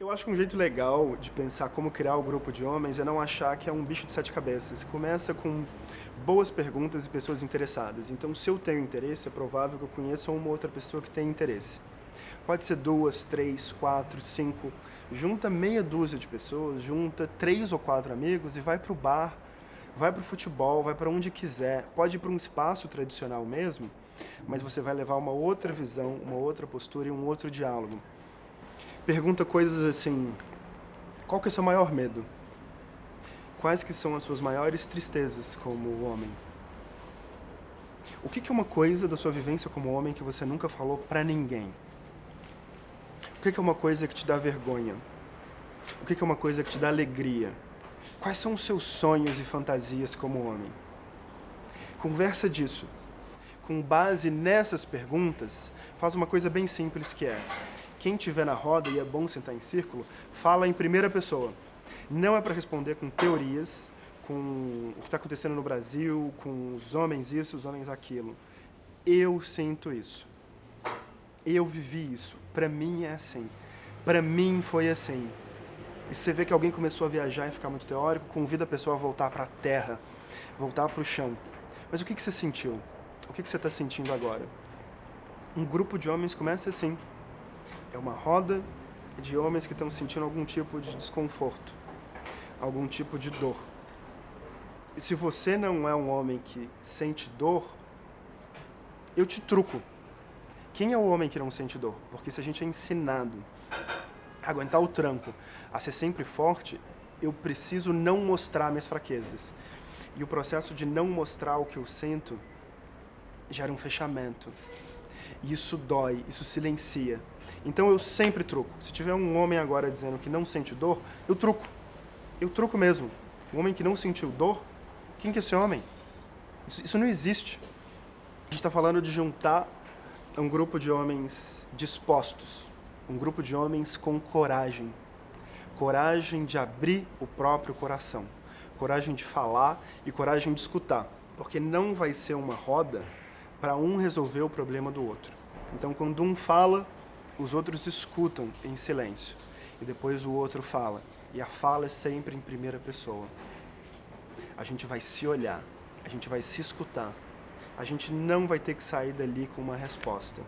Eu acho que um jeito legal de pensar como criar o grupo de homens é não achar que é um bicho de sete cabeças. Começa com boas perguntas e pessoas interessadas. Então, se eu tenho interesse, é provável que eu conheça uma outra pessoa que tem interesse. Pode ser duas, três, quatro, cinco. Junta meia dúzia de pessoas, junta três ou quatro amigos e vai para o bar, vai para o futebol, vai para onde quiser. Pode ir para um espaço tradicional mesmo, mas você vai levar uma outra visão, uma outra postura e um outro diálogo pergunta coisas assim, qual que é o seu maior medo? Quais que são as suas maiores tristezas como homem? O que, que é uma coisa da sua vivência como homem que você nunca falou para ninguém? O que, que é uma coisa que te dá vergonha? O que, que é uma coisa que te dá alegria? Quais são os seus sonhos e fantasias como homem? Conversa disso. Com base nessas perguntas, faz uma coisa bem simples que é quem tiver na roda, e é bom sentar em círculo, fala em primeira pessoa. Não é para responder com teorias, com o que está acontecendo no Brasil, com os homens isso, os homens aquilo. Eu sinto isso. Eu vivi isso. Para mim é assim. Para mim foi assim. E você vê que alguém começou a viajar e ficar muito teórico, convida a pessoa a voltar para a terra, voltar para o chão. Mas o que, que você sentiu? O que, que você está sentindo agora? Um grupo de homens começa assim. É uma roda de homens que estão sentindo algum tipo de desconforto, algum tipo de dor. E se você não é um homem que sente dor, eu te truco. Quem é o homem que não sente dor? Porque se a gente é ensinado a aguentar o tranco, a ser sempre forte, eu preciso não mostrar minhas fraquezas. E o processo de não mostrar o que eu sinto gera um fechamento. E isso dói, isso silencia. Então eu sempre truco. Se tiver um homem agora dizendo que não sente dor, eu truco. Eu truco mesmo. Um homem que não sentiu dor, quem que é esse homem? Isso, isso não existe. A gente está falando de juntar um grupo de homens dispostos, um grupo de homens com coragem. Coragem de abrir o próprio coração, coragem de falar e coragem de escutar. Porque não vai ser uma roda para um resolver o problema do outro. Então, quando um fala, os outros escutam em silêncio. E depois o outro fala. E a fala é sempre em primeira pessoa. A gente vai se olhar, a gente vai se escutar. A gente não vai ter que sair dali com uma resposta.